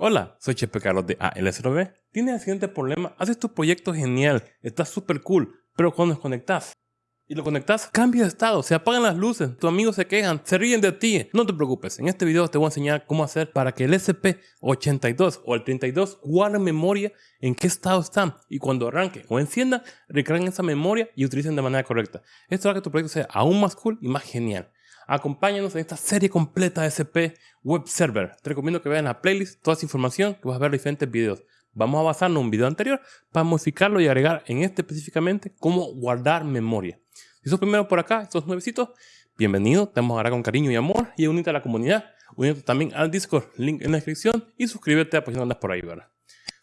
Hola, soy Chepe Carlos de ALSRB. ¿Tienes el siguiente problema? Haces tu proyecto genial, está súper cool, pero cuando desconectas y lo conectas, cambia de estado, se apagan las luces, tus amigos se quejan, se ríen de ti. No te preocupes, en este video te voy a enseñar cómo hacer para que el SP82 o el 32 guarde memoria en qué estado están y cuando arranque o encienda, recarguen esa memoria y utilicen de manera correcta. Esto hará que tu proyecto sea aún más cool y más genial. Acompáñanos en esta serie completa de SP Web Server. Te recomiendo que veas la playlist toda esa información que vas a ver diferentes videos. Vamos a basarnos en un video anterior para modificarlo y agregar en este específicamente cómo guardar memoria. Si sos primero por acá, estos nuevecitos, bienvenido, te vamos a con cariño y amor y unite a la comunidad, unite también al Discord, link en la descripción y suscríbete a pues si no andas por ahí, ¿verdad?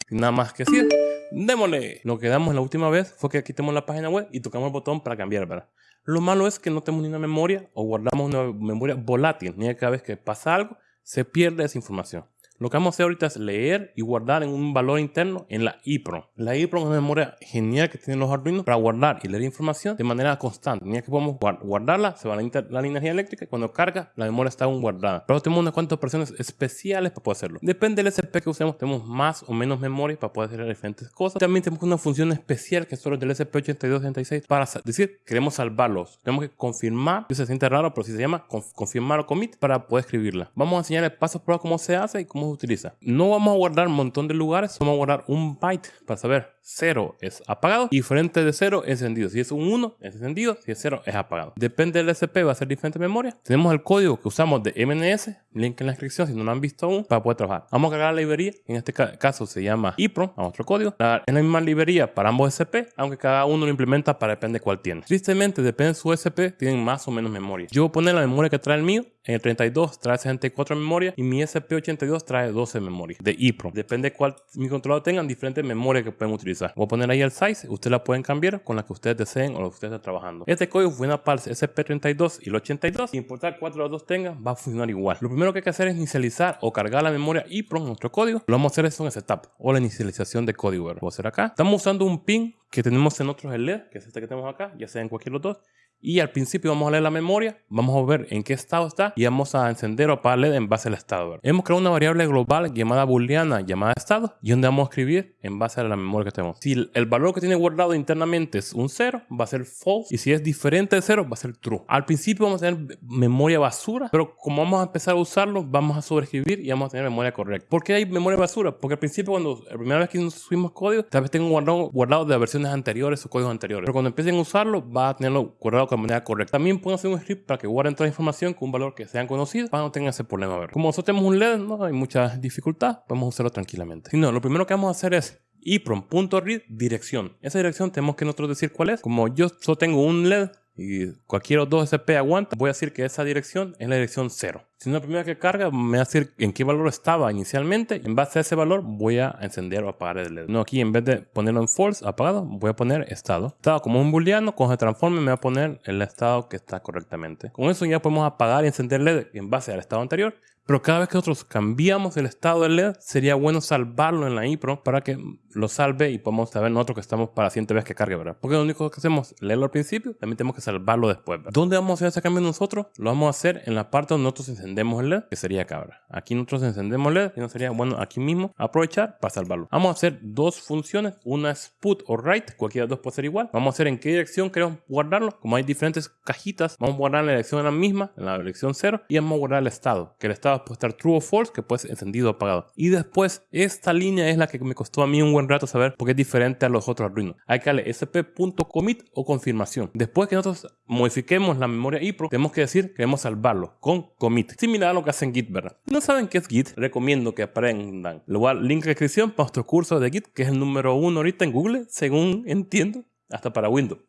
Sin nada más que decir, démosle. Lo que damos la última vez fue que quitemos la página web y tocamos el botón para cambiar, ¿verdad? Lo malo es que no tenemos ni una memoria o guardamos una memoria volátil, ni cada vez que pasa algo se pierde esa información. Lo que vamos a hacer ahorita es leer y guardar en un valor interno en la EEPROM. La EEPROM es una memoria genial que tienen los Arduino para guardar y leer información de manera constante. Ni que podemos guardarla, se va la, energía eléctrica y cuando carga, la memoria está aún guardada. Pero tenemos unas cuantas operaciones especiales para poder hacerlo. Depende del SP que usemos, tenemos más o menos memoria para poder hacer diferentes cosas. También tenemos una función especial que solo del SP8266 para decir, queremos salvarlos. Tenemos que confirmar, se siente raro, pero si se llama confirmar o commit para poder escribirla. Vamos a enseñarle paso por cómo se hace y cómo utiliza. No vamos a guardar un montón de lugares, vamos a guardar un byte para saber 0 es apagado y frente de 0 es encendido. Si es un 1 es encendido, si es 0 es apagado. Depende del SP, va a ser diferente memoria. Tenemos el código que usamos de MNS, link en la descripción si no lo han visto aún, para poder trabajar. Vamos a cargar la librería, en este caso se llama EEPROM, a otro código. Es la misma librería para ambos SP, aunque cada uno lo implementa para depende de cuál tiene. Tristemente, depende de su SP, tienen más o menos memoria. Yo voy a poner la memoria que trae el mío, en el 32 trae 64 memoria y mi SP82 trae 12 memoria de EEPROM. Depende de cuál mi controlador tengan diferentes memorias que pueden utilizar. Voy a poner ahí el size, ustedes la pueden cambiar con la que ustedes deseen o lo que ustedes estén trabajando. Este código funciona para el SP32 y el 82, sin importar cuál de los dos tengan, va a funcionar igual. Lo primero que hay que hacer es inicializar o cargar la memoria EEPROM, nuestro código. Lo vamos a hacer eso en setup o la inicialización de código. Voy a hacer acá. Estamos usando un pin que tenemos en otros LED, que es este que tenemos acá, ya sea en cualquier de los dos. Y al principio vamos a leer la memoria, vamos a ver en qué estado está y vamos a encender o apagar LED en base al estado. Hemos creado una variable global llamada booleana llamada estado y donde vamos a escribir en base a la memoria que tenemos. Si el valor que tiene guardado internamente es un 0, va a ser false y si es diferente de 0 va a ser true. Al principio vamos a tener memoria basura, pero como vamos a empezar a usarlo, vamos a sobreescribir y vamos a tener memoria correcta. ¿Por qué hay memoria basura? Porque al principio cuando la primera vez que subimos código, tal vez tengo guardado, guardado de versiones anteriores o códigos anteriores. Pero cuando empiecen a usarlo, va a tenerlo guardado de manera correcta. También pueden hacer un script para que guarden toda la información con un valor que sean conocido para no tengan ese problema. ver. Como nosotros tenemos un LED, no hay mucha dificultad, podemos usarlo tranquilamente. Si no, lo primero que vamos a hacer es eprom.read dirección. Esa dirección tenemos que nosotros decir cuál es. Como yo solo tengo un LED y cualquier otro SP aguanta, voy a decir que esa dirección es la dirección 0. Si no, la primera que carga me va a decir en qué valor estaba inicialmente. En base a ese valor voy a encender o apagar el LED. No, aquí en vez de ponerlo en false, apagado, voy a poner estado. Estado como un booleano, cuando se transforme me va a poner el estado que está correctamente. Con eso ya podemos apagar y encender LED en base al estado anterior. Pero cada vez que nosotros cambiamos el estado del LED, sería bueno salvarlo en la IPRO para que lo salve y podamos saber nosotros que estamos para la siguiente vez que cargue, ¿verdad? Porque lo único que hacemos es leerlo al principio, también tenemos que salvarlo después, ¿verdad? ¿Dónde vamos a hacer ese cambio nosotros? Lo vamos a hacer en la parte donde nosotros encendemos el LED, que sería acá, ¿verdad? Aquí nosotros encendemos el LED y no sería bueno aquí mismo aprovechar para salvarlo. Vamos a hacer dos funciones, una es put o write, cualquiera de dos puede ser igual. Vamos a hacer en qué dirección queremos guardarlo. Como hay diferentes cajitas, vamos a guardar la dirección en la misma, en la dirección 0, y vamos a guardar el estado, que el estado puede estar true o false, que puede ser encendido o apagado. Y después, esta línea es la que me costó a mí un buen rato saber porque es diferente a los otros Arduino. Hay que darle sp.commit o confirmación. Después que nosotros modifiquemos la memoria IPRO, tenemos que decir que queremos salvarlo con commit. Similar a lo que hacen Git, ¿verdad? No saben qué es Git, recomiendo que aprendan. Luego, link en descripción para nuestro curso de Git, que es el número uno ahorita en Google, según entiendo, hasta para Windows.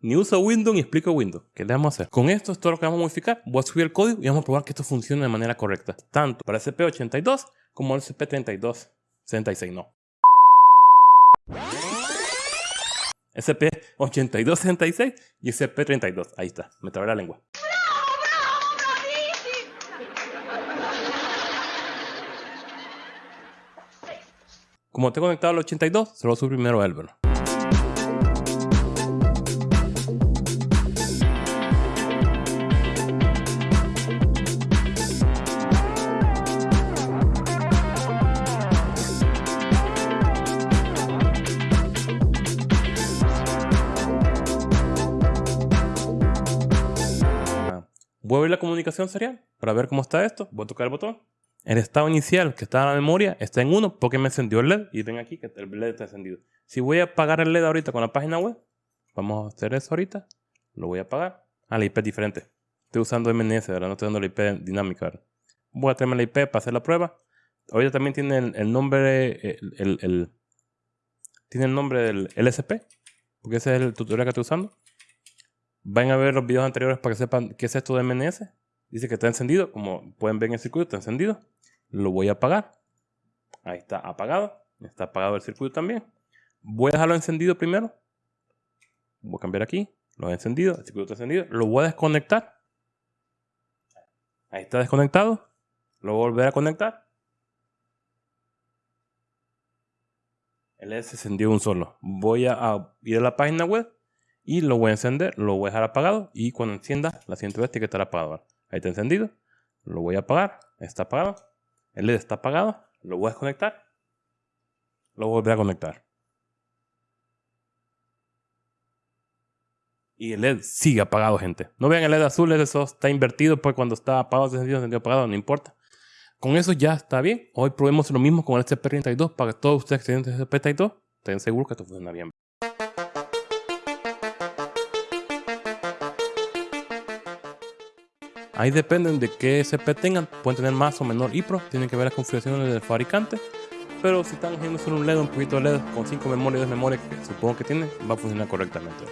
Ni uso Windows ni explico Windows. ¿Qué le vamos a hacer? Con esto es todo lo que vamos a modificar. Voy a subir el código y vamos a probar que esto funcione de manera correcta. Tanto para SP82 como el SP3266. No. SP8266 y SP32. Ahí está. Me trabé la lengua. Como tengo conectado al 82, se lo subo primero a él, Voy a la comunicación serial para ver cómo está esto. Voy a tocar el botón. El estado inicial que está en la memoria está en 1 porque me encendió el LED. Y ven aquí que el LED está encendido. Si voy a apagar el LED ahorita con la página web, vamos a hacer eso ahorita. Lo voy a apagar. Ah, la IP es diferente. Estoy usando MNS, ¿verdad? No estoy dando la IP dinámica, Voy a traerme la IP para hacer la prueba. Ahorita también tiene el, nombre, el, tiene el nombre del LSP, porque ese es el tutorial que estoy usando. Vayan a ver los videos anteriores para que sepan qué es esto de MNS. Dice que está encendido, como pueden ver en el circuito, está encendido. Lo voy a apagar. Ahí está apagado. Está apagado el circuito también. Voy a dejarlo encendido primero. Voy a cambiar aquí. Lo he encendido, el circuito está encendido. Lo voy a desconectar. Ahí está desconectado. Lo voy a volver a conectar. El LED se encendió un solo. Voy a, ir a la página web y lo voy a encender, lo voy a dejar apagado y cuando encienda la siguiente vez tiene que estar apagado. Ahí está encendido. Lo voy a apagar. Está apagado. El LED está apagado. Lo voy a desconectar. Lo voy a conectar. Y el LED sigue apagado, gente. No vean el LED azul, eso está invertido, pues cuando está apagado, encendido, encendido, apagado, no importa. Con eso ya está bien. Hoy probemos lo mismo con el SCP-32 para que todos ustedes que tienen SCP-32 estén seguros que esto funciona bien. Ahí dependen de qué SCP tengan. Pueden tener más o menor IPRO. Tienen que ver las configuraciones del fabricante. Pero si están haciendo solo un LED, un poquito de LED con 5 memorias, 10 memorias que supongo que tienen, va a funcionar correctamente.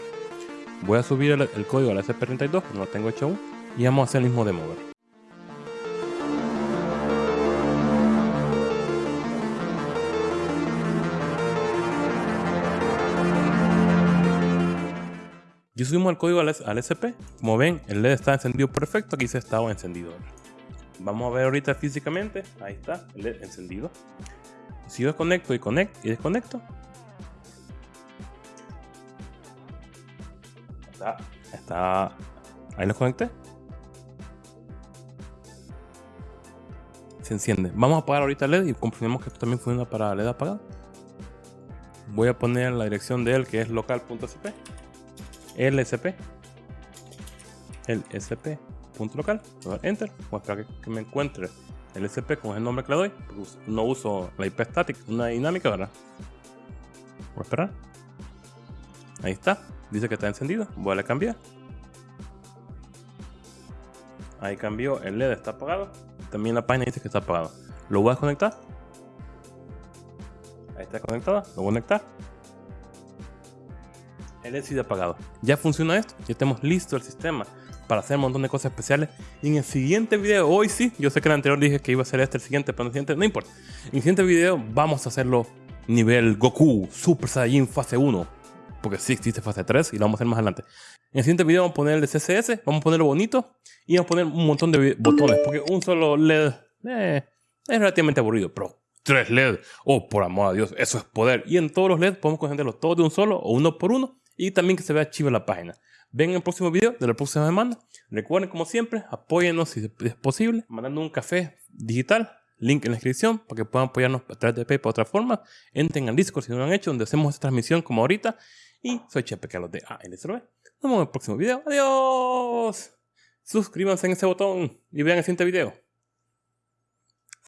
Voy a subir el, código al SCP-32, no lo tengo hecho aún. Y vamos a hacer el mismo demo. Yo subimos el código al, SP. Como ven, el LED está encendido perfecto. Aquí se estaba encendido. Vamos a ver ahorita físicamente. Ahí está, el LED encendido. Si yo desconecto y conecto y desconecto. Está, está. Ahí lo conecté. Se enciende. Vamos a apagar ahorita el LED y comprobemos que esto también funciona para LED apagado. Voy a poner la dirección de él que es local.sp. LSP. El punto local. Enter. Voy a que, me encuentre el SP con el nombre que le doy. no uso la IP static, una dinámica, ¿verdad? Voy a esperar. Ahí está. Dice que está encendido. Voy a cambiar. Ahí cambió. El LED está apagado. También la página dice que está apagado. Lo voy a desconectar. Ahí está conectada. Lo voy a conectar el sido apagado. Ya funciona esto, ya tenemos listo el sistema para hacer un montón de cosas especiales. Y en el siguiente video, hoy sí, yo sé que en el anterior dije que iba a ser este el siguiente, pero en el siguiente, no importa. En el siguiente video vamos a hacerlo nivel Goku Super Saiyan fase 1. Porque sí existe fase 3 y lo vamos a hacer más adelante. En el siguiente video vamos a poner el de CSS, vamos a ponerlo bonito y vamos a poner un montón de botones. Porque un solo LED eh, es relativamente aburrido, pero tres LED, oh por amor a Dios, eso es poder. Y en todos los LED podemos concentrarlos todos de un solo o uno por uno y también que se vea chiva la página. Ven en el próximo video de la próxima semana. Recuerden, como siempre, apóyennos si es posible, mandando un café digital. Link en la descripción para que puedan apoyarnos a través de PayPal de otra forma. Entren al Discord si no lo han hecho, donde hacemos esta transmisión como ahorita. Y soy Chepe Carlos de ALSRB. Nos vemos en el próximo video. ¡Adiós! Suscríbanse en ese botón y vean el siguiente video.